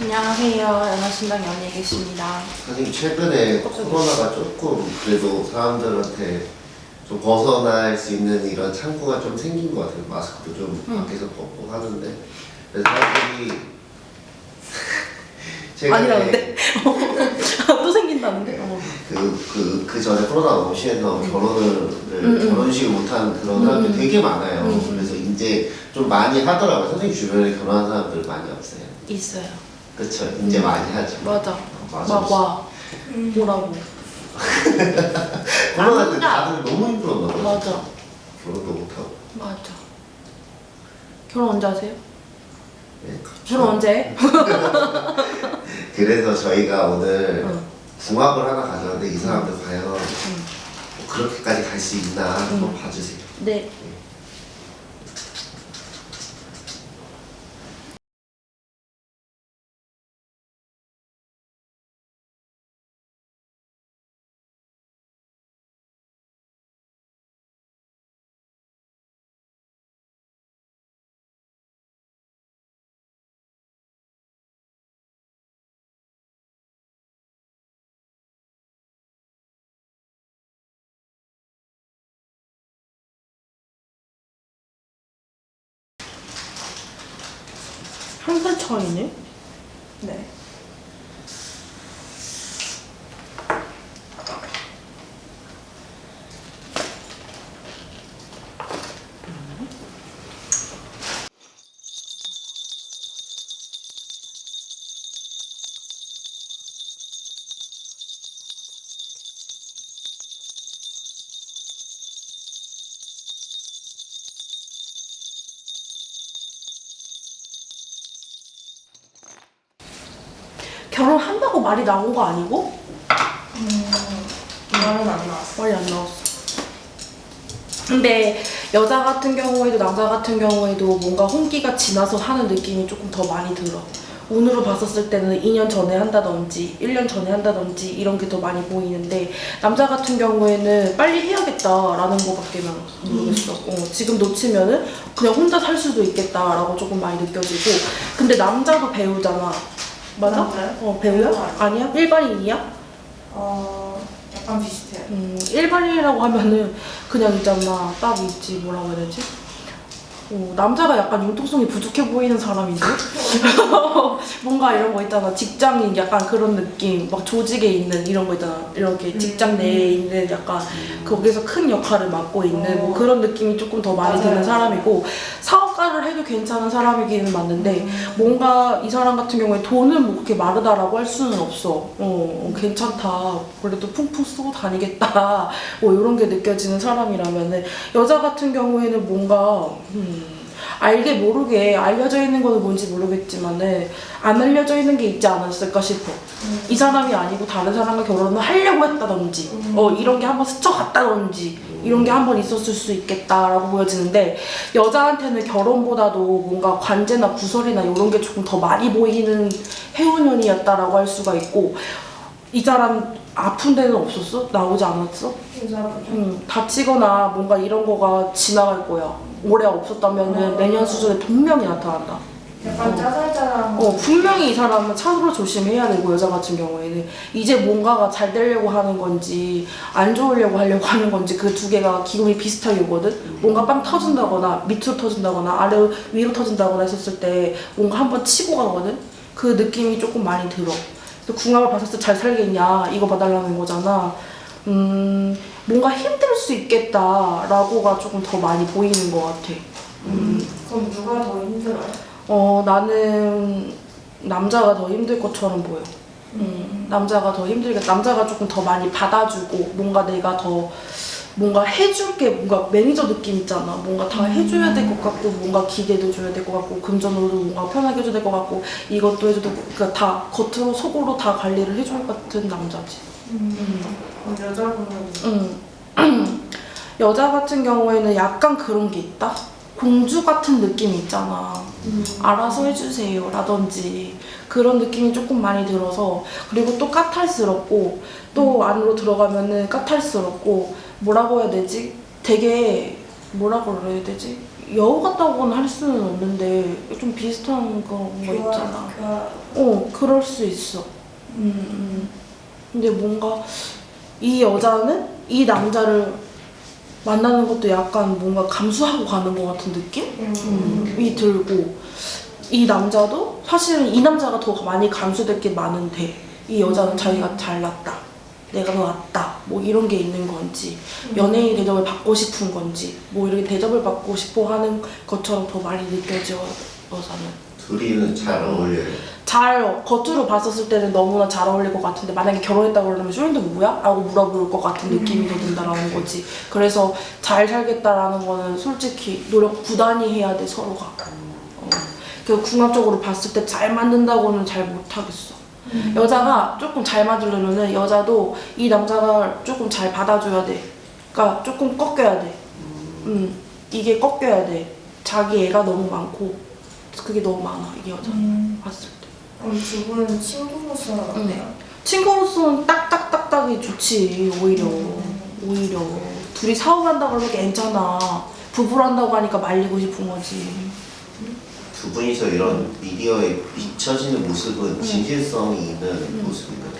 안녕하세요. 연하신당 연예계십니다. 선생님 최근에 코로나가 조금 그래도 사람들한테 좀 벗어날 수 있는 이런 창구가 좀 생긴 것 같아요. 마스크도 좀 밖에서 벗고 하는데 사람들이 아니라는데? 또 생긴다는데? 어. 그, 그, 그 전에 코로나가 너무 심해서 결혼을 음, 결혼식을 못한 그런 사람들이 음. 되게 많아요. 음. 그래서 이제 좀 많이 하더라고요. 선생님 주변에 결혼한 사람들 많이 없어요. 있어요. 그쵸? 이제 음. 많이 하죠. 맞아. 어, 맞아. 막 와. 뭐라고. 코로나 때안 다들 너무 힘들었나 봐요. 맞아. 결혼도 못하고. 맞아. 결혼 언제 하세요? 네, 결혼 언제 해? 그래서 저희가 오늘 응. 궁합을 하나 가져왔는데 이 사람들 과연 뭐 응. 그렇게까지 갈 수 있나 한번 응. 봐주세요. 네. 한 살 차이네? 네. 결혼한다고 말이 나온 거 아니고? 말은 안 나왔어. 말이 안 나왔어. 근데 여자 같은 경우에도 남자 같은 경우에도 뭔가 홍기가 지나서 하는 느낌이 조금 더 많이 들어. 운으로 봤었을 때는 2년 전에 한다든지 1년 전에 한다든지 이런 게 더 많이 보이는데 남자 같은 경우에는 빨리 해야겠다라는 거밖에 난 모르겠어. 어, 지금 놓치면 은 그냥 혼자 살 수도 있겠다라고 조금 많이 느껴지고 근데 남자도 배우잖아. 맞아? 남자요? 어 배우야? 배우가 아니야? 일반인이야? 어, 약간 비슷해요. 음, 일반인이라고 하면은 그냥 있잖아 딱 있지 뭐라고 해야 되지? 어, 남자가 약간 융통성이 부족해 보이는 사람인데 뭔가 이런 거 있잖아 직장인 약간 그런 느낌 막 조직에 있는 이런 거 있잖아 이렇게 직장 내에 있는 약간 거기서 큰 역할을 맡고 있는 뭐 어. 그런 느낌이 조금 더 많이. 드는 사람이고 사업가를 해도 괜찮은 사람이기는 맞는데 뭔가 이 사람 같은 경우에 돈은 뭐 그렇게 마르다라고 할 수는 없어. 어, 어, 괜찮다. 그래도 풍풍 쓰고 다니겠다. 뭐 이런 게 느껴지는 사람이라면은 여자 같은 경우에는 뭔가 음, 알게 모르게 알려져 있는 거는 뭔지 모르겠지만은 안 알려져 있는 게 있지 않았을까 싶어. 이 사람이 아니고 다른 사람과 결혼을 하려고 했다든지, 음. 어 이런 게 한번 스쳐갔다든지 이런 게 한번 있었을 수 있겠다라고 보여지는데 여자한테는 결혼보다도 뭔가 관제나 구설이나 이런 게 조금 더 많이 보이는 해운년이었다라고 할 수가 있고 이 사람 아픈 데는 없었어? 나오지 않았어? 여자분. 음, 다치거나 뭔가 이런 거가 지나갈 거야. 올해 없었다면은 내년 수준에 분명히 나타난다. 약간 어. 짜잘짜잘한 어, 분명히 이 사람은 차로 조심해야 되고 여자 같은 경우에는 이제 뭔가가 잘 되려고 하는 건지 안 좋으려고 하려고 하는 건지 그 두 개가 기운이 비슷하게 오거든 뭔가 빵 터진다거나 밑으로 터진다거나 아래 위로 터진다거나 했었을 때 뭔가 한번 치고 가거든 그 느낌이 조금 많이 들어 그래서 궁합을 봤을 때 잘 살겠냐 이거 봐달라는 거잖아 음 뭔가 힘들 수 있겠다라고가 조금 더 많이 보이는 것 같아 음. 그럼 누가 더 힘들어요? 어 나는 남자가 더 힘들 것처럼 보여. 음, 남자가 더 힘들게 남자가 조금 더 많이 받아주고 뭔가 내가 더 뭔가 해줄 게 뭔가 매니저 느낌 있잖아. 뭔가 다 해줘야 될 것 같고 뭔가 기대도 줘야 될 것 같고 금전으로도 뭔가 편하게 해줘야 될 것 같고 이것도 해줘도 그러니까 다 겉으로 속으로 다 관리를 해줄 것 같은 남자지. 그럼 여자분은 음. 여자 같은 경우에는 약간 그런 게 있다. 공주 같은 느낌이 있잖아. 알아서 해주세요 라든지 그런 느낌이 조금 많이 들어서 그리고 또 까탈스럽고 또 안으로 들어가면 은 까탈스럽고 뭐라고 해야 되지? 되게 뭐라 그래야 되지? 여우 같다고는 할 수는 없는데 좀 비슷한 거 있잖아. 교화 어, 그럴 수 있어. 음, 음. 근데 뭔가 이 여자는 이 남자를 만나는 것도 약간 뭔가 감수하고 가는 것 같은 느낌? 음, 이 들고. 이 남자도 사실은 이 남자가 더 많이 감수될 게 많은데 이 여자는 자기가 잘났다 내가 더 낫다 뭐 이런 게 있는 건지 연예인 대접을 받고 싶은 건지 뭐 이렇게 대접을 받고 싶어 하는 것처럼 더 많이 느껴져 여자는 둘이는 잘 어울려요. 잘 겉으로 봤었을 때는 너무나 잘 어울릴 것 같은데 만약에 결혼했다 그러면 쇼인도 누구야? 라고 물어볼 것 같은 느낌이 더 든다라는 거지. 그래서 잘 살겠다라는 거는 솔직히 노력 부단히 해야 돼 서로가. 어. 그 궁합적으로 봤을 때잘 맞는다고는 잘 못하겠어. 여자가 조금 잘 맞으려면 은 여자도 이 남자가 조금 잘 받아줘야 돼. 그러니까 조금 꺾여야 돼. 음, 이게 꺾여야 돼. 자기 애가 너무 많고 그게 너무 많아 이게 여자. 음. 봤을 때. 그럼 두 분은 친구로서는 어때요? 친구로서는 딱딱딱딱이 좋지 오히려. 오히려. 둘이 사업한다 그러면 괜찮아. 부부란다고 하니까 말리고 싶은 거지. 두 분이서 이런 미디어에 비춰지는 모습은 진실성이 있는 모습인가요?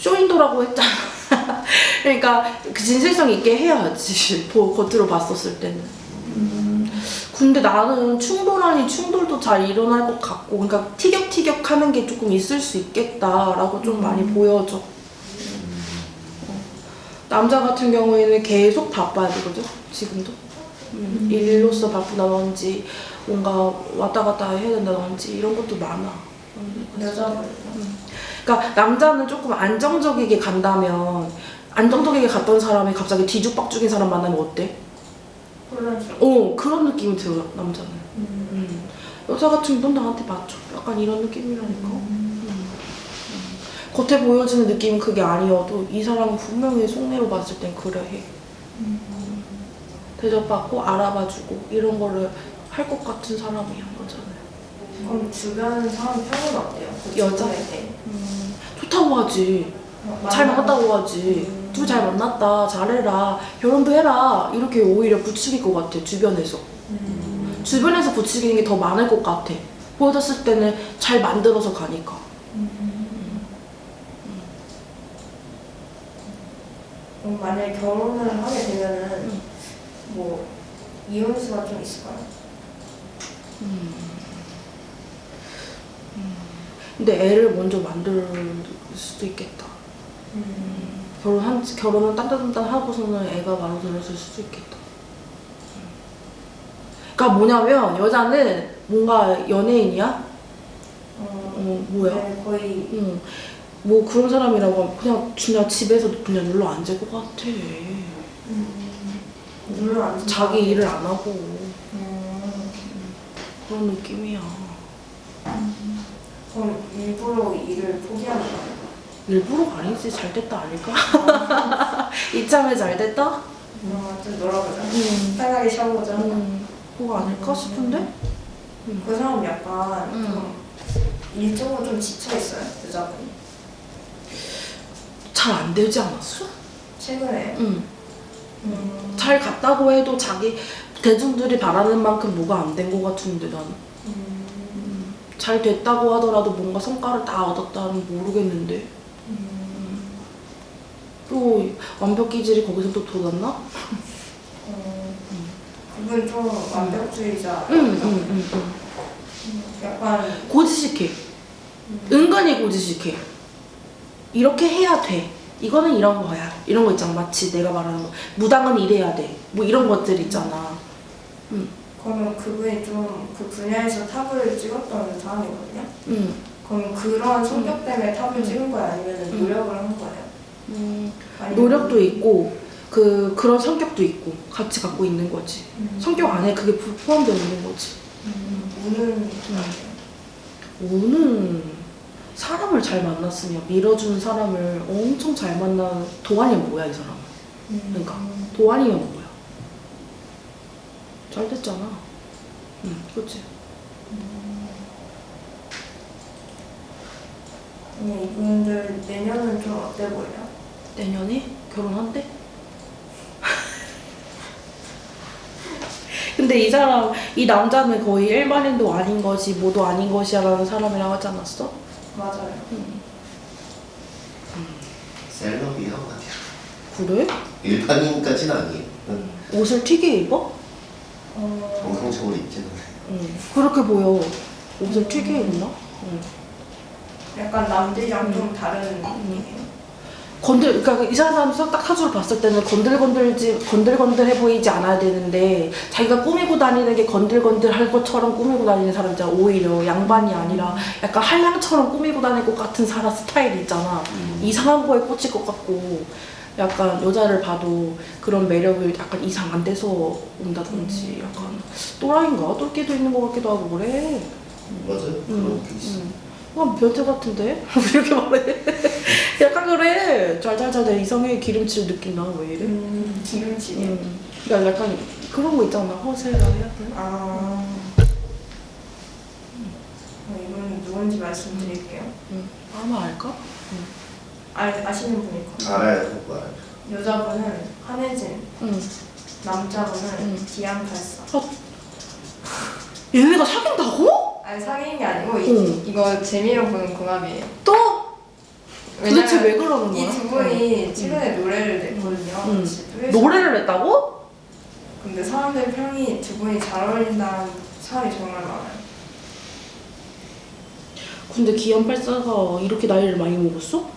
쇼인도라고 했잖아. 그러니까 그 진실성 있게 해야지. 보- 겉으로 봤었을 때는 근데 나는 충돌 아닌 충돌도 잘 일어날 것 같고 그러니까 티격태격 하는 게 조금 있을 수 있겠다라고 좀 많이 보여져. 어. 남자 같은 경우에는 계속 바빠야 되거든 지금도. 음, 일로서 바쁘다든지 뭔가 왔다 갔다 해야 된다든지 이런 것도 많아. 음, 여자분 그러니까 남자는 조금 안정적이게 간다면 안정적이게 갔던 사람이 갑자기 뒤죽박죽인 사람 만나면 어때? 혼란스러워. 어 그런 느낌이 들어 남자는 음. 여자 같은 건 나한테 맞죠 약간 이런 느낌이라니까 음. 음. 겉에 보여지는 느낌은 그게 아니어도 이 사람은 분명히 속내로 봤을 땐 그래 해 대접받고 알아봐주고 이런 거를 할 것 같은 사람이야 여자는 그럼 주변 사람 평은 어때요? 그 여자? 주변에 대해. 음, 좋다고 하지 어, 잘 만났다고 하지. 둘 잘 만났다. 잘해라. 결혼도 해라. 이렇게 오히려 부추길 것 같아. 주변에서. 음. 주변에서 부추기는 게 더 많을 것 같아. 보여줬을 때는 잘 만들어서 가니까. 그럼 만약에 결혼을 하게 되면은 음. 뭐 이혼수가 좀 있을까요? 근데 애를 먼저 만들 수도 있겠다. 결혼한 결혼은 딴딴딴 하고서는 애가 만들어질 수도 있겠다. 그러니까 뭐냐면 여자는 뭔가 연예인이야? 어, 어 뭐야? 네, 거의 응. 뭐 그런 사람이라고 하면 그냥 그냥 집에서 그냥 눌러 앉을 것 같아. 물론 안 자기 일을 안 하고 음, 그런 느낌이야. 그럼 일부러 일을 포기하는 거예요? 일부러가 아니지 잘 됐다 아닐까? 이참에 잘 됐다? 어, 좀 놀아보자. 음. 편하게 쉬어보자. 음, 그거 아닐까 싶은데? 그 사람 약간 음. 좀 일적으로 좀 지쳐 있어요 여자분이. 잘 안 되지 않았어? 최근에. 응. 음, 잘 갔다고 해도 자기 대중들이 바라는 만큼 뭐가 안 된 것 같은데 나는 음, 잘 됐다고 하더라도 뭔가 성과를 다 얻었다는 모르겠는데 음, 또 완벽 기질이 거기서 또 돋았나? 어, 그분 좀 완벽주의자. 응 응 응 응, 응. 약간 고지식해 은근히 고지식해 이렇게 해야 돼 이거는 이런 거야 이런 거 있잖아 마치 내가 말하는 거 무당은 이래야 돼 뭐 이런 것들 있잖아 그러면 그분이 좀 그 분야에서 탑을 찍었던 사람이거든요. 응. 그럼 그런 성격 때문에 탑을 찍은 거예요? 아니면 음. 노력을 한 거예요? 음, 노력도 있고 그 그런 성격도 있고 같이 갖고 있는 거지. 음. 성격 안에 그게 포- 포함되어 있는 거지. 음, 우는 오는 사람을 잘 만났으면 밀어주는 사람을 엄청 잘 만나 도안이면 뭐야 이 사람 그러니까 도안이면 뭐야? 잘 됐잖아. 응 그치? 그냥 이분들 내년은 좀 어때 보여요? 내년에 결혼한대? 근데 이 사람, 이 남자는 거의 일반인도 아닌 것이 모두 아닌 것이야 라는 사람이라고 하지 않았어? 맞아요. 셀럽이 한마디로 그래? 일반인까지는 아니에요 응. 옷을 튀게 입어? 어, 정상적으로 입지는 응. 그렇게 보여. 옷을 튀게 입나? 응. 약간 남들이랑 좀 다른 음. 느낌이에요. 건들, 그러니까 이 사람 딱 사주를 봤을 때는 건들건들지, 건들건들해 보이지 않아야 되는데, 자기가 꾸미고 다니는 게 건들건들할 것처럼 꾸미고 다니는 사람 있잖아. 오히려 양반이 아니라 약간 한량처럼 꾸미고 다닐 것 같은 사람 스타일이 있잖아. 이상한 거에 꽂힐 것 같고, 약간 여자를 봐도 그런 매력을 약간 이상 안 돼서 온다든지, 약간 또라이인가? 똘끼도 있는 것 같기도 하고 그래. 맞아요 그런 게 있어 응. 그냥 변태 같은데? 이렇게 말해. 약간 그래. 잘잘잘 내 이성의 기름칠 느낌 나. 왜 이래? 음, 기름지게. 음. 그러니까 약간 그런 거 있잖아. 허세가 해야 돼. 아. 어, 이분 누군지 말씀드릴게요. 응. 아마 알까? 아, 아시는 분일 거예요. 알아요 알아요 여자분은 한혜진, 응. 남자분은 음. 기안팔사. 얘네가 사귄다고? 아니 사귄 게 아니고 이, 응. 이거 재미로 보는 궁합이에요. 또? 도대체 왜 그러는 거야? 이 두 분이 최근에 노래를 냈거든요. 응. 노래를 냈다고? 근데 사람들 평이 두 분이 잘 어울린다는 사람이 정말 많아요. 근데 기안84가 이렇게 나이를 많이 먹었어?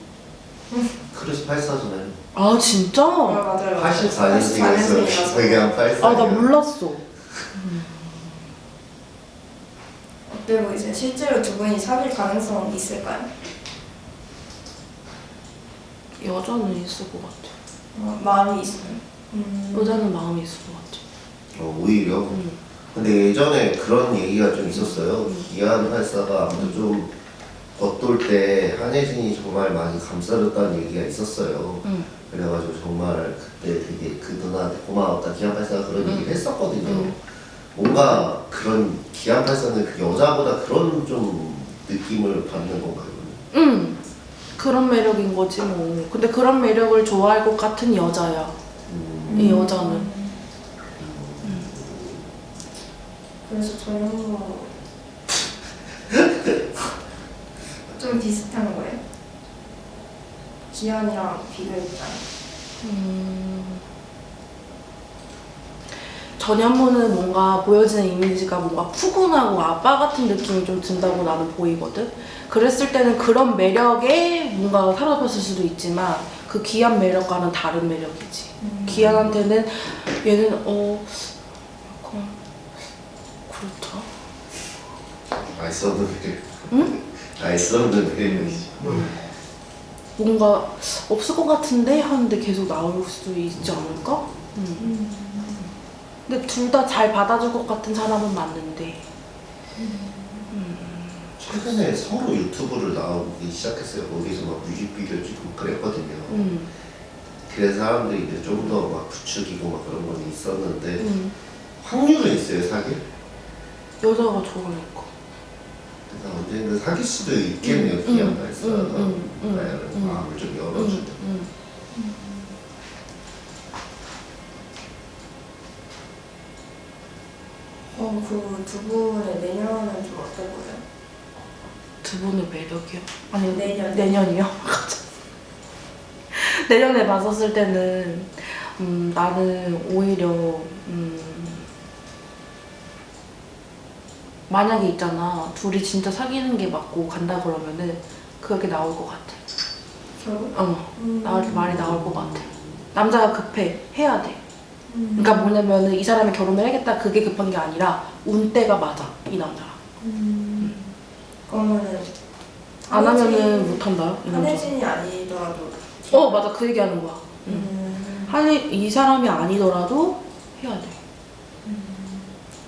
크루스 84잖아요 아 진짜? 아, 맞아요. 84년생이었어요 되게 한 84년 아나 몰랐어. 그리고 이제 실제로 두 분이 사귈 가능성은 있을까요? 여자는 있을 것 같아. 어, 마음이 있어요. 음. 여자는 마음이 있을 것 같아. 어, 오히려 응. 근데 예전에 그런 얘기가 좀 있었어요. 기안 팔사가 아무튼 좀 겉돌 때 한혜진이 정말 많이 감싸줬다는 얘기가 있었어요. 응. 그래가지고 정말 그때 되게 그 누나한테 고마웠다. 기안 팔사가 그런 응. 얘기를 했었거든요. 응. 뭔가 그런 기안 팔사는 그 여자보다 그런 좀 느낌을 받는 건가요? 응. 그런 매력인 거지 뭐. 근데 그런 매력을 좋아할 것 같은 여자야. 음, 이 여자는. 그래서 저는 뭐... 좀 비슷한 거예요. 기현이랑 비교했잖아요. 음. 전현무는 뭔가 보여지는 이미지가 뭔가 푸근하고 아빠 같은 느낌이 좀 든다고 나는 보이거든. 그랬을 때는 그런 매력에 뭔가 사로잡혔을 수도 있지만 그 기한 매력과는 다른 매력이지. 기한한테는 얘는 어 약간 그렇다. 알수 없는 매력. 응? 알수 없는 매력이지. 뭔가 없을 것 같은데 하는데 계속 나올 수도 있지 않을까? 음. 근데 둘 다 잘 받아줄 것 같은 사람은 맞는데 최근에 서로 유튜브를 나오기 시작했어요. 어디서 막 뮤직비디오 찍고 그랬거든요. 음. 그래서 사람들이 이제 좀 더 막 부추기고 막 그런 건 있었는데 음. 확률은 있어요 사귈? 여자가 좋으니까 언젠가 사귈 수도 있겠네요 음, 기한 음, 발사가 음, 음, 나를 음. 마음을 좀 음. 열어주는 그 두 분의 내년은 좀 어때 보여요? 두 분의 매력이요? 아니 내년. 내년이요? 내년에 봤었을 때는 음, 나는 오히려 음, 만약에 있잖아 둘이 진짜 사귀는 게 맞고 간다 그러면은 그렇게 나올 것 같아. 결혼? 어, 음. 나올 말이 나올 것 같아. 남자가 급해 해야 돼. 음. 그러니까 뭐냐면은 이 사람이 결혼을 해야겠다 그게 급한 게 아니라 운때가 맞아 이 남자랑. 음. 그러면은 안 하면은 못한다 이 남자. 한혜진이 아니더라도 어 맞아 그 얘기하는 거야. 응. 음. 한이 이 사람이 아니더라도 해야 돼.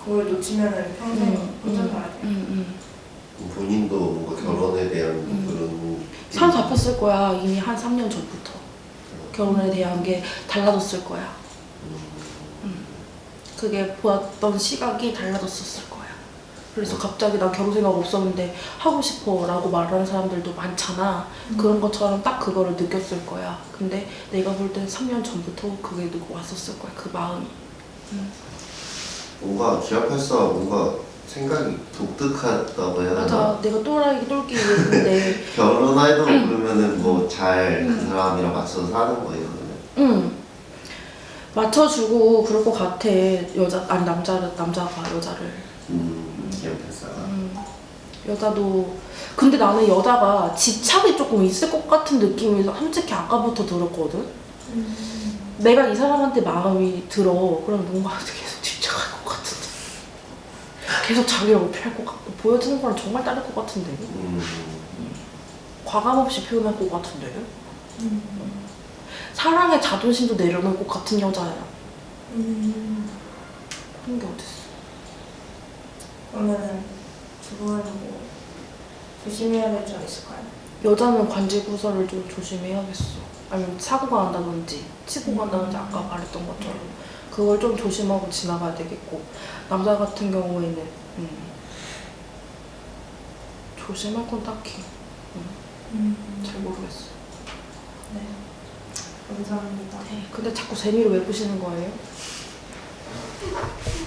그걸 놓치면은 평생 음, 혼자 음, 살아야 돼. 응, 응. 본인도 뭔가 결혼에 대한 음. 그런 산 잡혔을 거야 이미 한 3년 전부터 결혼에 대한 게 달라졌을 거야. 음. 그게 보았던 시각이 달라졌었을 거야. 그래서 갑자기 나 결혼 생각 없었는데 하고 싶어 라고 말하는 사람들도 많잖아. 그런 것처럼 딱 그거를 느꼈을 거야. 근데 내가 볼 땐 3년 전부터 그게 느고 왔었을 거야. 그 마음이. 음. 뭔가 기합할수가 뭔가 생각이 독특하다고 해야 하나? 맞아 내가 또라이 똘끼 있는데 결혼해도 그러면은 뭐 잘 그 사람이랑 맞춰서 사는 거예요? 응 맞춰주고 그럴 것 같아. 여자 아니 남자를 남자가 여자를. 음 음, 여자도. 근데 나는 여자가 집착이 조금 있을 것 같은 느낌이 솔직히 아까부터 들었거든? 내가 이 사람한테 마음이 들어. 그럼 뭔가 계속 집착할 것 같은데. 계속 자기를 어필할 것 같고. 보여주는 거랑 정말 다를 것 같은데. 음, 과감 없이 표현할 것 같은데 사랑의 자존심도 내려놓을 것 같은 여자야 음. 그런 게 어딨어 그러면은 두 분은 뭐 조심해야 될 점 있을까요? 여자는 관제구설을 좀 조심해야겠어. 아니면 사고가 난다든지 치고 간다든지 아까 말했던 것처럼 그걸 좀 조심하고 지나가야 되겠고 남자 같은 경우에는 음, 조심할 건 딱히 잘 모르겠어. 네. 감사합니다. 근데 자꾸 재미를 왜 보시는 거예요?